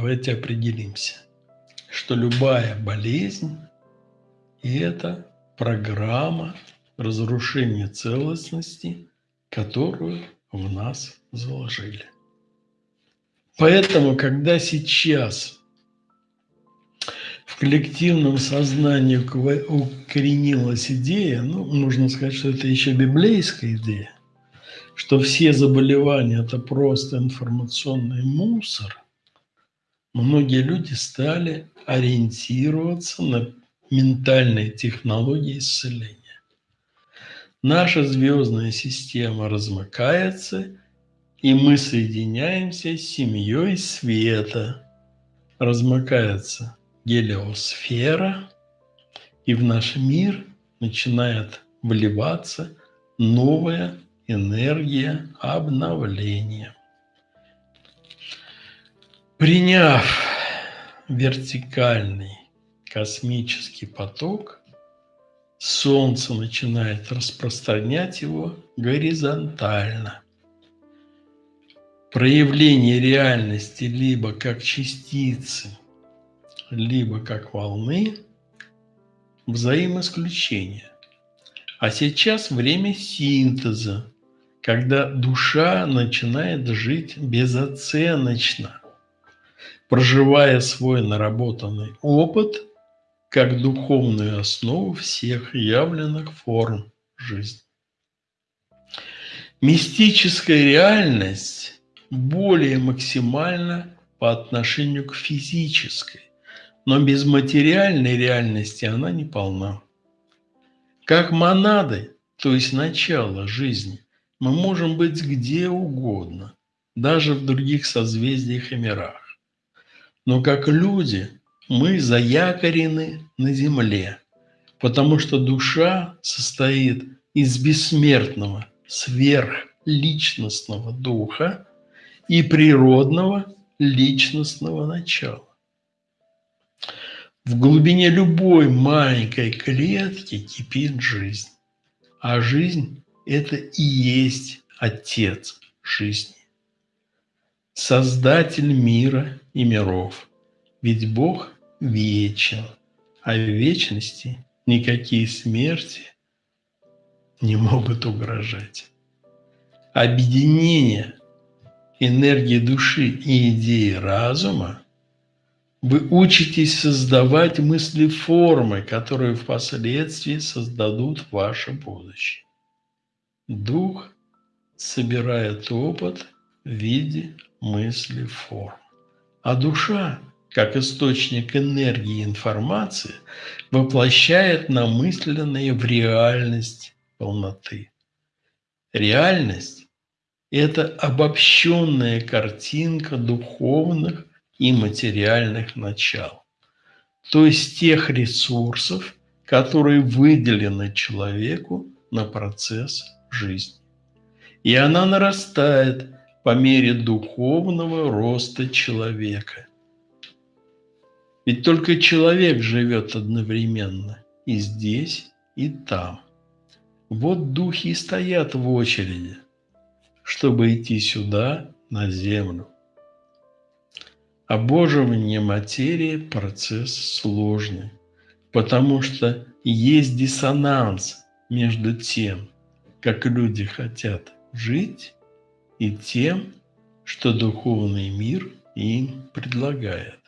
давайте определимся, что любая болезнь – это программа разрушения целостности, которую в нас заложили. Поэтому, когда сейчас в коллективном сознании укоренилась идея, ну, нужно сказать, что это еще библейская идея, что все заболевания – это просто информационный мусор, многие люди стали ориентироваться на ментальные технологии исцеления. Наша звездная система размыкается, и мы соединяемся с семьей света. Размыкается гелиосфера, и в наш мир начинает вливаться новая энергия обновления. Приняв вертикальный космический поток, Солнце начинает распространять его горизонтально. Проявление реальности либо как частицы, либо как волны – взаимоисключение. А сейчас время синтеза, когда душа начинает жить безоценочно, проживая свой наработанный опыт как духовную основу всех явленных форм жизни. Мистическая реальность более максимально по отношению к физической, но без материальной реальности она не полна. Как монады, то есть начало жизни, мы можем быть где угодно, даже в других созвездиях и мирах. Но как люди мы заякорены на земле, потому что душа состоит из бессмертного, сверхличностного духа, и природного личностного начала. В глубине любой маленькой клетки кипит жизнь, а жизнь – это и есть Отец жизни, Создатель мира и миров. Ведь Бог вечен, а в вечности никакие смерти не могут угрожать. Объединение энергии души и идеи разума, вы учитесь создавать мысли формы, которые впоследствии создадут ваше будущее. Дух собирает опыт в виде мысли форм, а душа, как источник энергии и информации, воплощает намысленные в реальность полноты. Реальность это обобщенная картинка духовных и материальных начал, то есть тех ресурсов, которые выделены человеку на процесс жизни. И она нарастает по мере духовного роста человека. Ведь только человек живет одновременно и здесь, и там. Вот духи и стоят в очереди – чтобы идти сюда, на землю. Обоживание материи – процесс сложный, потому что есть диссонанс между тем, как люди хотят жить, и тем, что духовный мир им предлагает.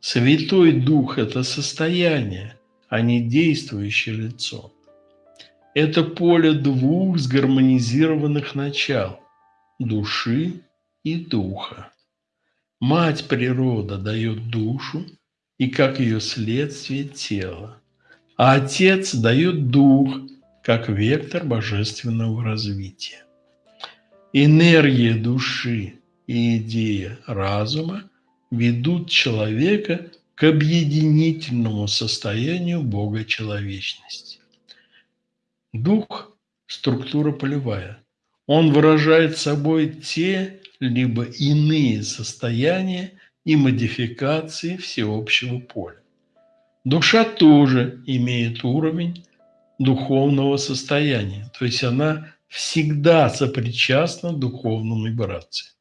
Святой Дух – это состояние, а не действующее лицо. Это поле двух сгармонизированных начал – души и духа. Мать природа дает душу и, как ее следствие, тело, а Отец дает дух, как вектор божественного развития. Энергия души и идея разума ведут человека к объединительному состоянию Бога человечности. Дух – структура полевая. Он выражает собой те либо иные состояния и модификации всеобщего поля. Душа тоже имеет уровень духовного состояния, то есть она всегда сопричастна духовным вибрациям.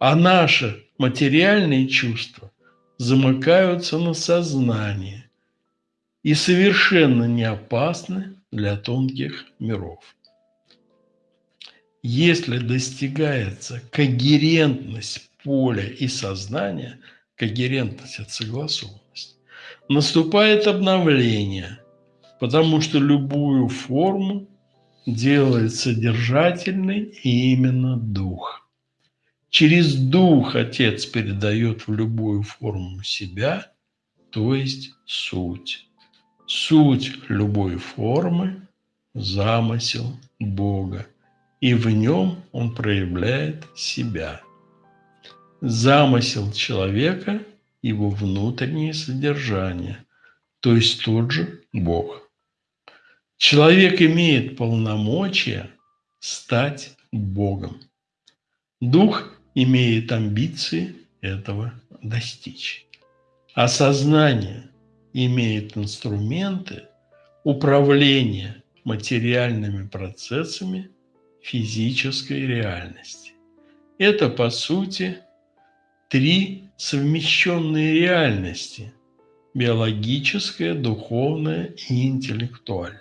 А наши материальные чувства замыкаются на сознании и совершенно не опасны для тонких миров. Если достигается когерентность поля и сознания, когерентность – это согласованность, наступает обновление, потому что любую форму делает содержательный именно дух. Через дух Отец передает в любую форму себя, то есть суть. Суть любой формы – замысел Бога, и в нем он проявляет себя. Замысел человека – его внутреннее содержание, то есть тот же Бог. Человек имеет полномочия стать Богом. Дух имеет амбиции этого достичь. А сознание имеет инструменты управления материальными процессами физической реальности. Это, по сути, три совмещенные реальности – биологическая, духовная и интеллектуальная.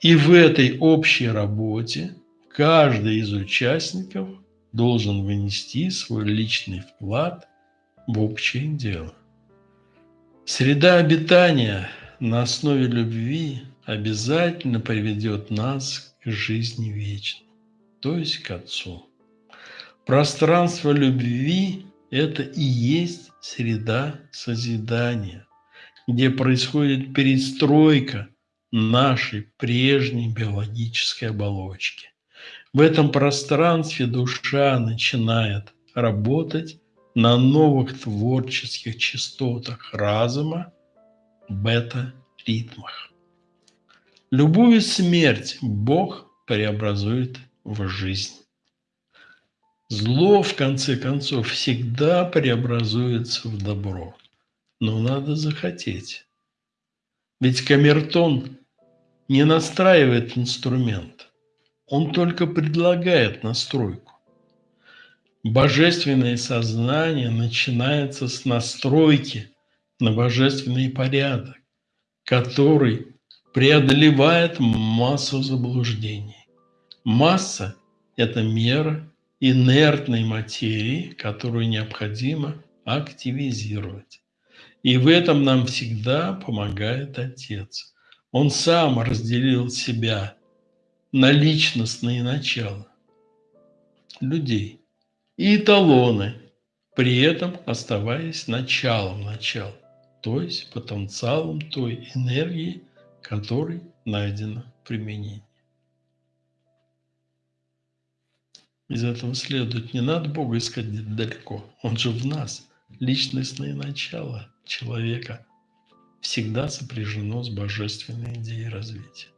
И в этой общей работе каждый из участников должен внести свой личный вклад в общее дело. Среда обитания на основе любви обязательно приведет нас к жизни вечной, то есть к Отцу. Пространство любви – это и есть среда созидания, где происходит перестройка нашей прежней биологической оболочки. В этом пространстве душа начинает работать на новых творческих частотах разума, бета-ритмах. Любую смерть Бог преобразует в жизнь. Зло, в конце концов, всегда преобразуется в добро. Но надо захотеть. Ведь камертон не настраивает инструмент. Он только предлагает настройку. Божественное сознание начинается с настройки на божественный порядок, который преодолевает массу заблуждений. Масса – это мера инертной материи, которую необходимо активизировать. И в этом нам всегда помогает Отец. Он сам разделил себя на личностные начала людей и эталоны, при этом оставаясь началом начала, то есть потенциалом той энергии, которой найдено применение. Из этого следует, не надо Бога искать далеко, Он же в нас. Личностное начало человека всегда сопряжено с божественной идеей развития.